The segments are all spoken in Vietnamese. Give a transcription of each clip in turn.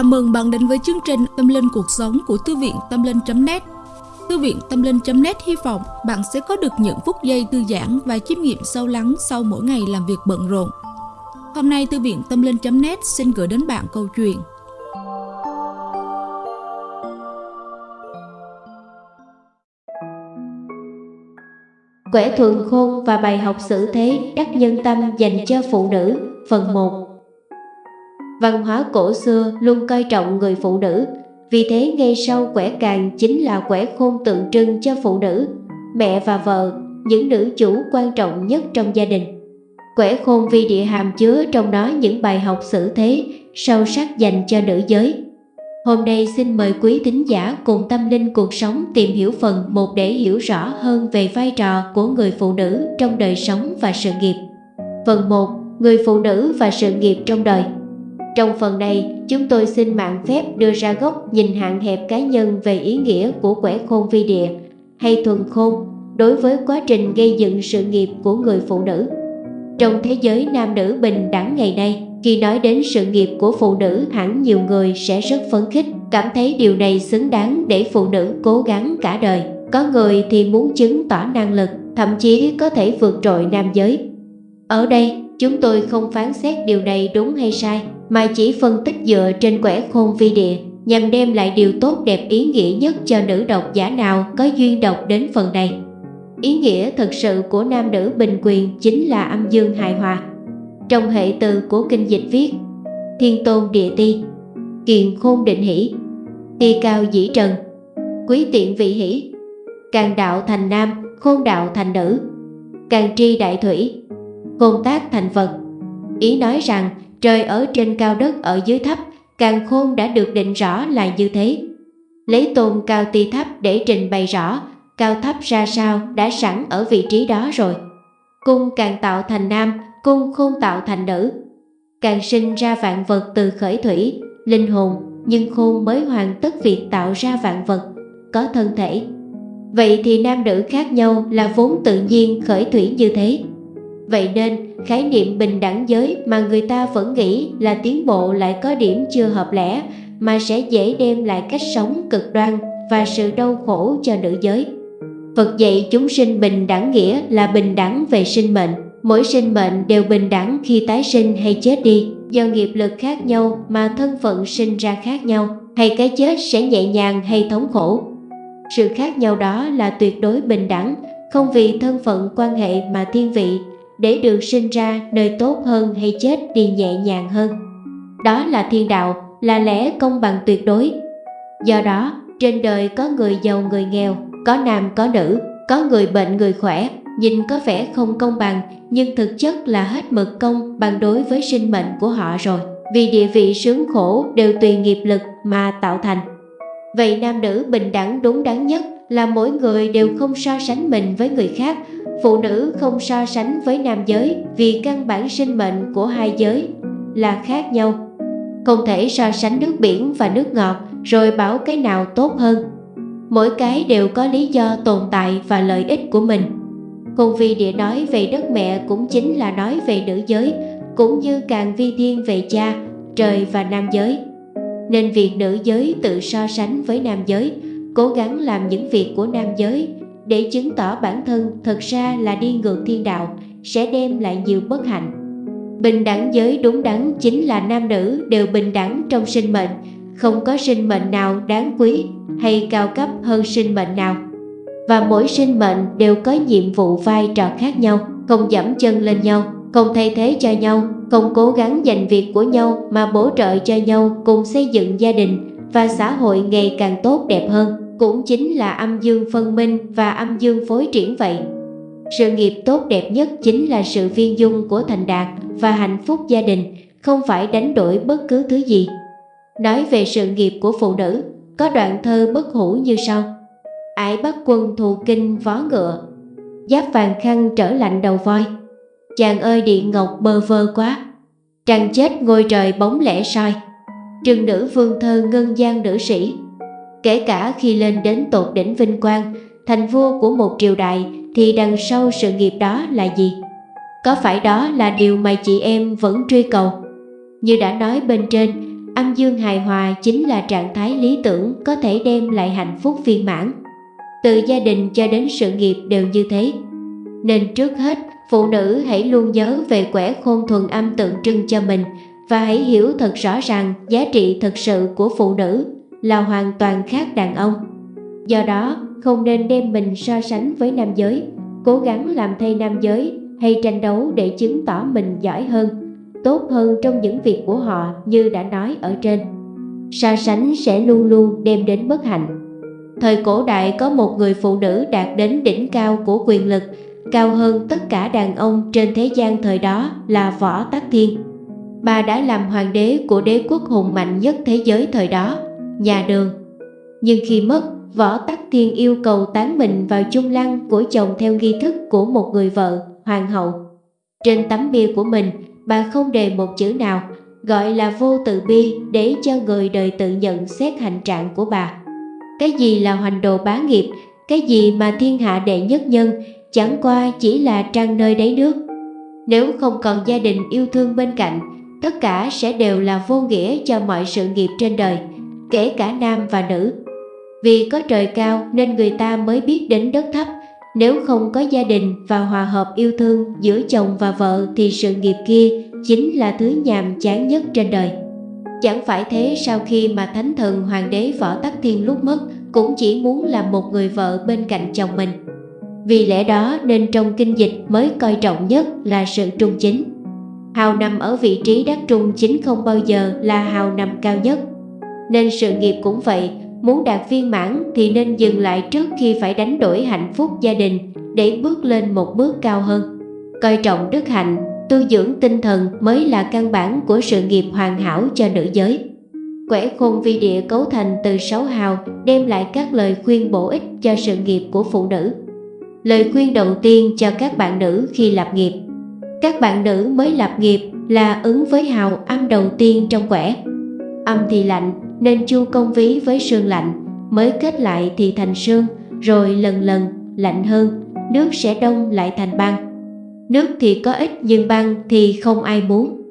Chào mừng bạn đến với chương trình Tâm Linh Cuộc Sống của Thư viện Tâm Linh.net Thư viện Tâm Linh.net hy vọng bạn sẽ có được những phút giây thư giãn và chiêm nghiệm sâu lắng sau mỗi ngày làm việc bận rộn. Hôm nay, Thư viện Tâm Linh.net xin gửi đến bạn câu chuyện. Quẻ thuần khôn và bài học xử thế đắc nhân tâm dành cho phụ nữ, Phần 1 Văn hóa cổ xưa luôn coi trọng người phụ nữ Vì thế ngay sau quẻ càng chính là quẻ khôn tượng trưng cho phụ nữ Mẹ và vợ, những nữ chủ quan trọng nhất trong gia đình Quẻ khôn vi địa hàm chứa trong đó những bài học xử thế sâu sắc dành cho nữ giới Hôm nay xin mời quý tín giả cùng tâm linh cuộc sống tìm hiểu phần một để hiểu rõ hơn về vai trò của người phụ nữ trong đời sống và sự nghiệp. Phần 1. Người phụ nữ và sự nghiệp trong đời trong phần này, chúng tôi xin mạng phép đưa ra góc nhìn hạn hẹp cá nhân về ý nghĩa của quẻ khôn vi địa hay thuần khôn đối với quá trình gây dựng sự nghiệp của người phụ nữ. Trong thế giới nam nữ bình đẳng ngày nay, khi nói đến sự nghiệp của phụ nữ hẳn nhiều người sẽ rất phấn khích, cảm thấy điều này xứng đáng để phụ nữ cố gắng cả đời. Có người thì muốn chứng tỏ năng lực, thậm chí có thể vượt trội nam giới. Ở đây, chúng tôi không phán xét điều này đúng hay sai, mà chỉ phân tích dựa trên quẻ khôn vi địa nhằm đem lại điều tốt đẹp ý nghĩa nhất cho nữ độc giả nào có duyên đọc đến phần này. Ý nghĩa thực sự của nam nữ bình quyền chính là âm dương hài hòa. Trong hệ từ của kinh dịch viết Thiên tôn địa ti Kiền khôn định hỷ Ti cao dĩ trần Quý tiện vị hỷ Càng đạo thành nam, khôn đạo thành nữ Càng tri đại thủy Khôn tác thành vật Ý nói rằng trời ở trên cao đất ở dưới thấp Càng khôn đã được định rõ là như thế. Lấy tôn cao ti thấp để trình bày rõ, Cao thấp ra sao đã sẵn ở vị trí đó rồi. Cung càng tạo thành nam, cung khôn tạo thành nữ. Càng sinh ra vạn vật từ khởi thủy, linh hồn, nhưng khôn mới hoàn tất việc tạo ra vạn vật, có thân thể. Vậy thì nam nữ khác nhau là vốn tự nhiên khởi thủy như thế vậy nên, khái niệm bình đẳng giới mà người ta vẫn nghĩ là tiến bộ lại có điểm chưa hợp lẽ, mà sẽ dễ đem lại cách sống cực đoan và sự đau khổ cho nữ giới. Phật dạy chúng sinh bình đẳng nghĩa là bình đẳng về sinh mệnh. Mỗi sinh mệnh đều bình đẳng khi tái sinh hay chết đi, Do nghiệp lực khác nhau mà thân phận sinh ra khác nhau, Hay cái chết sẽ nhẹ nhàng hay thống khổ. Sự khác nhau đó là tuyệt đối bình đẳng, Không vì thân phận quan hệ mà thiên vị để được sinh ra nơi tốt hơn hay chết đi nhẹ nhàng hơn. Đó là thiên đạo, là lẽ công bằng tuyệt đối. Do đó, trên đời có người giàu người nghèo, có nam có nữ, có người bệnh người khỏe Nhìn có vẻ không công bằng nhưng thực chất là hết mực công bằng đối với sinh mệnh của họ rồi. Vì địa vị sướng khổ đều tùy nghiệp lực mà tạo thành. Vậy nam nữ bình đẳng đúng đắn nhất là mỗi người đều không so sánh mình với người khác, phụ nữ không so sánh với nam giới vì căn bản sinh mệnh của hai giới là khác nhau. Không thể so sánh nước biển và nước ngọt rồi bảo cái nào tốt hơn. Mỗi cái đều có lý do tồn tại và lợi ích của mình. Khôn vi địa nói về đất mẹ cũng chính là nói về nữ giới, cũng như càng vi thiên về cha, trời và nam giới. Nên việc nữ giới tự so sánh với nam giới, cố gắng làm những việc của nam giới để chứng tỏ bản thân thật ra là đi ngược thiên đạo sẽ đem lại nhiều bất hạnh. Bình đẳng giới đúng đắn chính là nam nữ đều bình đẳng trong sinh mệnh, không có sinh mệnh nào đáng quý hay cao cấp hơn sinh mệnh nào và mỗi sinh mệnh đều có nhiệm vụ vai trò khác nhau, không dẫm chân lên nhau, không thay thế cho nhau, không cố gắng giành việc của nhau mà bổ trợ cho nhau cùng xây dựng gia đình và xã hội ngày càng tốt đẹp hơn, cũng chính là âm dương phân minh và âm dương phối triển vậy. Sự nghiệp tốt đẹp nhất chính là sự viên dung của thành đạt và hạnh phúc gia đình, không phải đánh đổi bất cứ thứ gì. Nói về sự nghiệp của phụ nữ, có đoạn thơ bất hủ như sau ải bắt quân thù kinh vó ngựa giáp vàng khăn trở lạnh đầu voi chàng ơi điện ngọc bơ vơ quá trăng chết ngôi trời bóng lẻ soi trừng nữ vương thơ ngân gian nữ sĩ kể cả khi lên đến tột đỉnh vinh quang thành vua của một triều đại thì đằng sau sự nghiệp đó là gì có phải đó là điều mà chị em vẫn truy cầu như đã nói bên trên âm dương hài hòa chính là trạng thái lý tưởng có thể đem lại hạnh phúc viên mãn. Từ gia đình cho đến sự nghiệp đều như thế. Nên trước hết, phụ nữ hãy luôn nhớ về quẻ khôn thuần âm tượng trưng cho mình và hãy hiểu thật rõ ràng giá trị thực sự của phụ nữ là hoàn toàn khác đàn ông. Do đó, không nên đem mình so sánh với nam giới, cố gắng làm thay nam giới hay tranh đấu để chứng tỏ mình giỏi hơn, tốt hơn trong những việc của họ như đã nói ở trên. So sánh sẽ luôn luôn đem đến bất hạnh. Thời cổ đại có một người phụ nữ đạt đến đỉnh cao của quyền lực, cao hơn tất cả đàn ông trên thế gian thời đó là Võ Tắc Thiên. Bà đã làm hoàng đế của đế quốc hùng mạnh nhất thế giới thời đó, nhà đường. Nhưng khi mất, Võ Tắc Thiên yêu cầu tán mình vào chung lăng của chồng theo nghi thức của một người vợ, hoàng hậu. Trên tấm bia của mình, bà không đề một chữ nào, gọi là vô tự bi để cho người đời tự nhận xét hành trạng của bà. Cái gì là hoành đồ bá nghiệp, cái gì mà thiên hạ đệ nhất nhân, chẳng qua chỉ là trang nơi đáy nước. Nếu không còn gia đình yêu thương bên cạnh, tất cả sẽ đều là vô nghĩa cho mọi sự nghiệp trên đời, kể cả nam và nữ. Vì có trời cao nên người ta mới biết đến đất thấp, nếu không có gia đình và hòa hợp yêu thương giữa chồng và vợ thì sự nghiệp kia chính là thứ nhàm chán nhất trên đời. Chẳng phải thế sau khi mà thánh thần hoàng đế Võ Tắc Thiên lúc mất cũng chỉ muốn làm một người vợ bên cạnh chồng mình. Vì lẽ đó nên trong kinh dịch mới coi trọng nhất là sự trung chính. Hào nằm ở vị trí đắc trung chính không bao giờ là hào nằm cao nhất. Nên sự nghiệp cũng vậy, muốn đạt viên mãn thì nên dừng lại trước khi phải đánh đổi hạnh phúc gia đình để bước lên một bước cao hơn. Coi trọng đức hạnh, tu dưỡng tinh thần mới là căn bản của sự nghiệp hoàn hảo cho nữ giới. Quẻ khôn vi địa cấu thành từ sáu hào đem lại các lời khuyên bổ ích cho sự nghiệp của phụ nữ. Lời khuyên đầu tiên cho các bạn nữ khi lập nghiệp Các bạn nữ mới lập nghiệp là ứng với hào âm đầu tiên trong quẻ. Âm thì lạnh nên chu công ví với sương lạnh, mới kết lại thì thành sương, rồi lần lần lạnh hơn, nước sẽ đông lại thành băng. Nước thì có ít nhưng băng thì không ai muốn.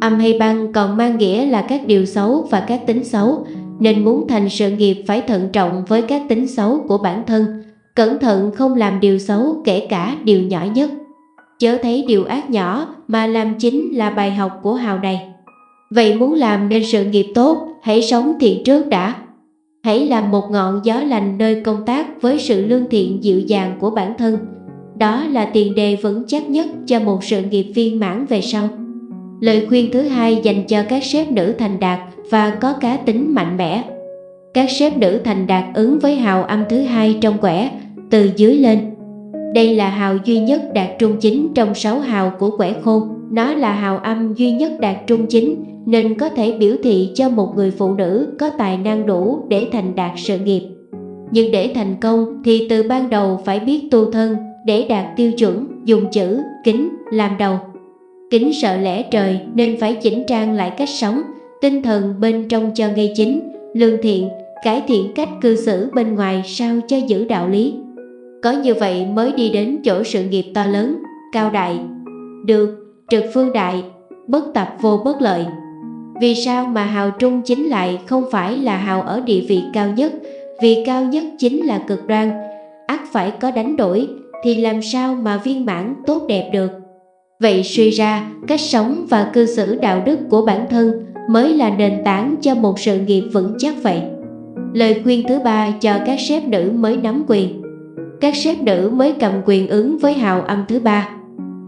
Âm hay băng còn mang nghĩa là các điều xấu và các tính xấu, nên muốn thành sự nghiệp phải thận trọng với các tính xấu của bản thân, cẩn thận không làm điều xấu kể cả điều nhỏ nhất. Chớ thấy điều ác nhỏ mà làm chính là bài học của hào này. Vậy muốn làm nên sự nghiệp tốt, hãy sống thiện trước đã. Hãy làm một ngọn gió lành nơi công tác với sự lương thiện dịu dàng của bản thân. Đó là tiền đề vững chắc nhất cho một sự nghiệp viên mãn về sau. Lời khuyên thứ hai dành cho các sếp nữ thành đạt và có cá tính mạnh mẽ. Các sếp nữ thành đạt ứng với hào âm thứ hai trong quẻ, từ dưới lên. Đây là hào duy nhất đạt trung chính trong sáu hào của quẻ khôn. Nó là hào âm duy nhất đạt trung chính nên có thể biểu thị cho một người phụ nữ có tài năng đủ để thành đạt sự nghiệp. Nhưng để thành công thì từ ban đầu phải biết tu thân để đạt tiêu chuẩn dùng chữ kính làm đầu. Kính sợ lẽ trời nên phải chỉnh trang lại cách sống, tinh thần bên trong cho ngay chính, lương thiện, cải thiện cách cư xử bên ngoài sao cho giữ đạo lý. Có như vậy mới đi đến chỗ sự nghiệp to lớn, cao đại. Được, trực phương đại, bất tập vô bất lợi. Vì sao mà hào trung chính lại không phải là hào ở địa vị cao nhất, vì cao nhất chính là cực đoan, ắt phải có đánh đổi, thì làm sao mà viên mãn tốt đẹp được. Vậy suy ra, cách sống và cư xử đạo đức của bản thân mới là nền tảng cho một sự nghiệp vững chắc vậy. Lời khuyên thứ ba cho các sếp nữ mới nắm quyền. Các sếp nữ mới cầm quyền ứng với hào âm thứ ba.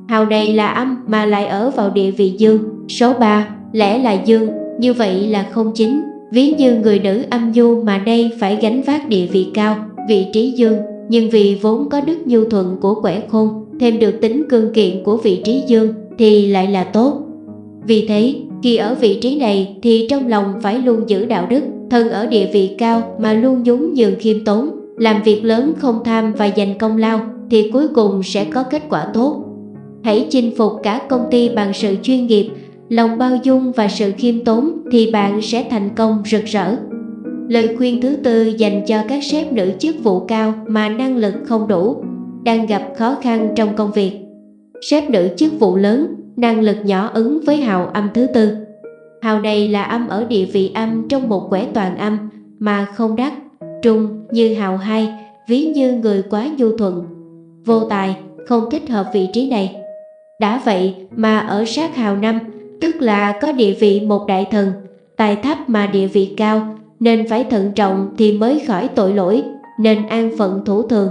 Hào này là âm mà lại ở vào địa vị dương, số 3, lẽ là dương, như vậy là không chính. Ví như người nữ âm nhu mà đây phải gánh vác địa vị cao, vị trí dương, nhưng vì vốn có đức nhu thuận của quẻ khôn, thêm được tính cương kiện của vị trí dương thì lại là tốt. Vì thế, khi ở vị trí này thì trong lòng phải luôn giữ đạo đức, thân ở địa vị cao mà luôn nhún nhường khiêm tốn, làm việc lớn không tham và dành công lao thì cuối cùng sẽ có kết quả tốt. Hãy chinh phục cả công ty bằng sự chuyên nghiệp, lòng bao dung và sự khiêm tốn thì bạn sẽ thành công rực rỡ. Lời khuyên thứ tư dành cho các sếp nữ chức vụ cao mà năng lực không đủ, đang gặp khó khăn trong công việc. Sếp nữ chức vụ lớn, năng lực nhỏ ứng với hào âm thứ tư. Hào này là âm ở địa vị âm trong một quẻ toàn âm mà không đắc, trung như hào hai, ví như người quá nhu thuận. Vô tài, không thích hợp vị trí này. Đã vậy mà ở sát hào năm, tức là có địa vị một đại thần, tài thấp mà địa vị cao, nên phải thận trọng thì mới khỏi tội lỗi, nên an phận thủ thường.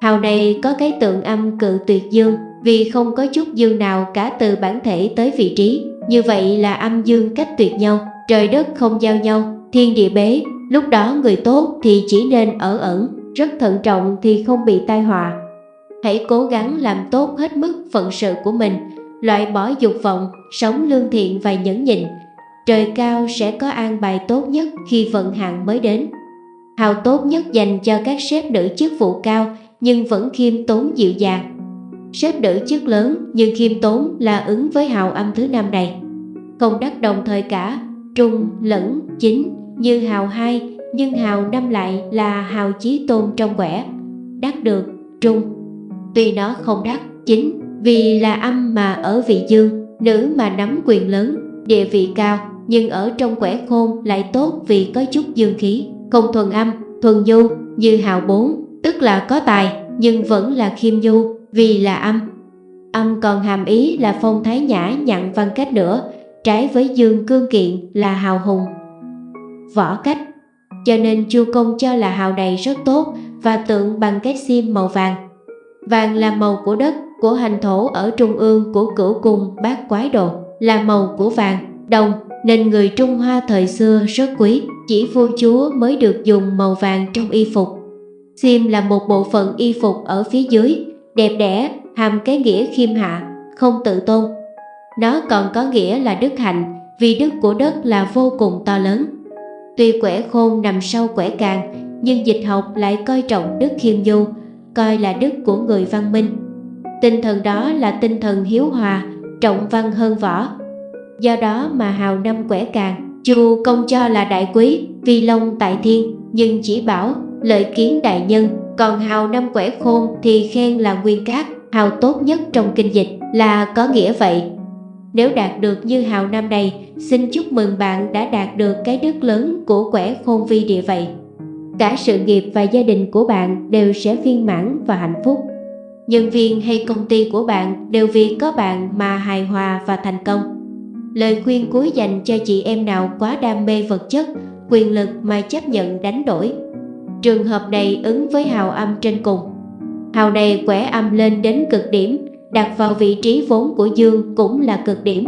Hào này có cái tượng âm cự tuyệt dương, vì không có chút dương nào cả từ bản thể tới vị trí. Như vậy là âm dương cách tuyệt nhau, trời đất không giao nhau, thiên địa bế. Lúc đó người tốt thì chỉ nên ở ẩn, rất thận trọng thì không bị tai họa. Hãy cố gắng làm tốt hết mức phận sự của mình, loại bỏ dục vọng, sống lương thiện và nhẫn nhịn. Trời cao sẽ có an bài tốt nhất khi vận hạn mới đến. Hào tốt nhất dành cho các sếp nữ chức vụ cao nhưng vẫn khiêm tốn dịu dàng. Sếp nữ chức lớn nhưng khiêm tốn là ứng với hào âm thứ năm này. Không đắc đồng thời cả, trung, lẫn, chính như hào hai nhưng hào năm lại là hào chí tôn trong quẻ. Đắc được, trung. Tuy nó không đắc, chính vì là âm mà ở vị dương, nữ mà nắm quyền lớn, địa vị cao nhưng ở trong quẻ khôn lại tốt vì có chút dương khí, không thuần âm, thuần nhu như hào bốn, tức là có tài nhưng vẫn là khiêm nhu vì là âm. Âm còn hàm ý là phong thái nhã nhặn văn cách nữa, trái với dương cương kiện là hào hùng. Võ cách cho nên chu công cho là hào này rất tốt và tượng bằng cái sim màu vàng. Vàng là màu của đất, của hành thổ ở trung ương của cửu cung bát quái đồ, là màu của vàng, đồng, nên người Trung Hoa thời xưa rất quý, chỉ vua chúa mới được dùng màu vàng trong y phục. Xiêm là một bộ phận y phục ở phía dưới, đẹp đẽ, hàm cái nghĩa khiêm hạ, không tự tôn. Nó còn có nghĩa là đức hạnh, vì đức của đất là vô cùng to lớn. Tuy quẻ khôn nằm sau quẻ càng, nhưng dịch học lại coi trọng đức khiêm du, coi là đức của người văn minh. Tinh thần đó là tinh thần hiếu hòa, trọng văn hơn võ. Do đó mà hào năm quẻ càng, chu công cho là đại quý, vi long tại thiên, nhưng chỉ bảo lợi kiến đại nhân, còn hào năm quẻ khôn thì khen là nguyên cát, hào tốt nhất trong kinh dịch là có nghĩa vậy. Nếu đạt được như hào năm này, xin chúc mừng bạn đã đạt được cái đức lớn của quẻ khôn vi địa vậy. Cả sự nghiệp và gia đình của bạn đều sẽ viên mãn và hạnh phúc. Nhân viên hay công ty của bạn đều vì có bạn mà hài hòa và thành công. Lời khuyên cuối dành cho chị em nào quá đam mê vật chất, quyền lực mà chấp nhận đánh đổi Trường hợp này ứng với hào âm trên cùng. Hào này quẻ âm lên đến cực điểm, đặt vào vị trí vốn của dương cũng là cực điểm.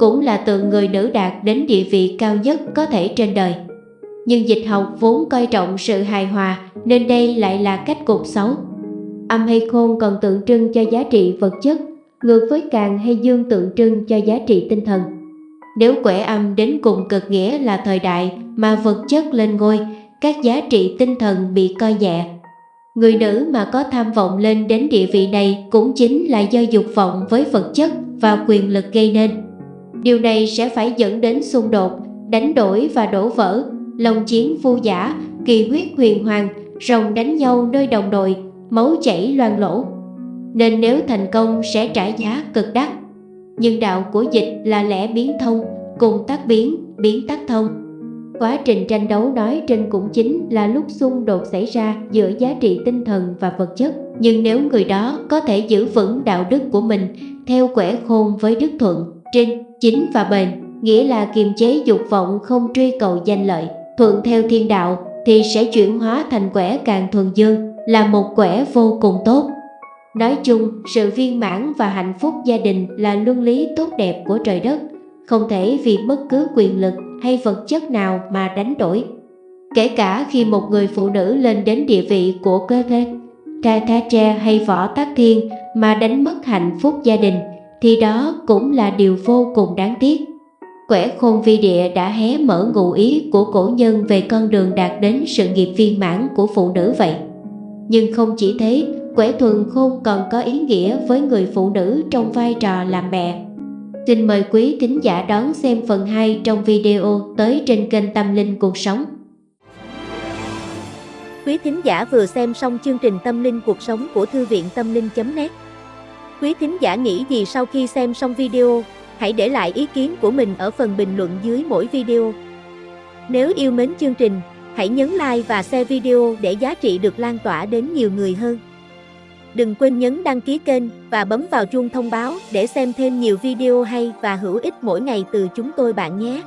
Cũng là tượng người nữ đạt đến địa vị cao nhất có thể trên đời. Nhưng dịch học vốn coi trọng sự hài hòa nên đây lại là cách cục xấu. Âm hay khôn còn tượng trưng cho giá trị vật chất, ngược với càng hay dương tượng trưng cho giá trị tinh thần. Nếu quẻ âm đến cùng cực nghĩa là thời đại mà vật chất lên ngôi các giá trị tinh thần bị coi nhẹ. Người nữ mà có tham vọng lên đến địa vị này cũng chính là do dục vọng với vật chất và quyền lực gây nên. Điều này sẽ phải dẫn đến xung đột, đánh đổi và đổ vỡ, lòng chiến vô giả, kỳ huyết huyền hoàng, rồng đánh nhau nơi đồng đội, máu chảy loang lỗ. Nên nếu thành công sẽ trả giá cực đắt. Nhưng đạo của dịch là lẽ biến thông, cùng tác biến, biến tác thông. Quá trình tranh đấu nói trên cũng chính là lúc xung đột xảy ra giữa giá trị tinh thần và vật chất. Nhưng nếu người đó có thể giữ vững đạo đức của mình theo quẻ khôn với đức thuận, trinh, chính và bền, nghĩa là kiềm chế dục vọng không truy cầu danh lợi, thuận theo thiên đạo thì sẽ chuyển hóa thành quẻ càng thuần dương, là một quẻ vô cùng tốt. Nói chung, sự viên mãn và hạnh phúc gia đình là luân lý tốt đẹp của trời đất, không thể vì bất cứ quyền lực hay vật chất nào mà đánh đổi. Kể cả khi một người phụ nữ lên đến địa vị của cơ thể, tra tha tre hay võ tác thiên mà đánh mất hạnh phúc gia đình, thì đó cũng là điều vô cùng đáng tiếc. Quẻ khôn vi địa đã hé mở ngụ ý của cổ nhân về con đường đạt đến sự nghiệp viên mãn của phụ nữ vậy. Nhưng không chỉ thế, quẻ thuần khôn còn có ý nghĩa với người phụ nữ trong vai trò làm mẹ Xin mời quý thính giả đón xem phần 2 trong video tới trên kênh Tâm Linh Cuộc Sống. Quý thính giả vừa xem xong chương trình Tâm Linh Cuộc Sống của Thư viện Tâm Linh.net Quý thính giả nghĩ gì sau khi xem xong video? hãy để lại ý kiến của mình ở phần bình luận dưới mỗi video. Nếu yêu mến chương trình, hãy nhấn like và share video để giá trị được lan tỏa đến nhiều người hơn. Đừng quên nhấn đăng ký kênh và bấm vào chuông thông báo để xem thêm nhiều video hay và hữu ích mỗi ngày từ chúng tôi bạn nhé.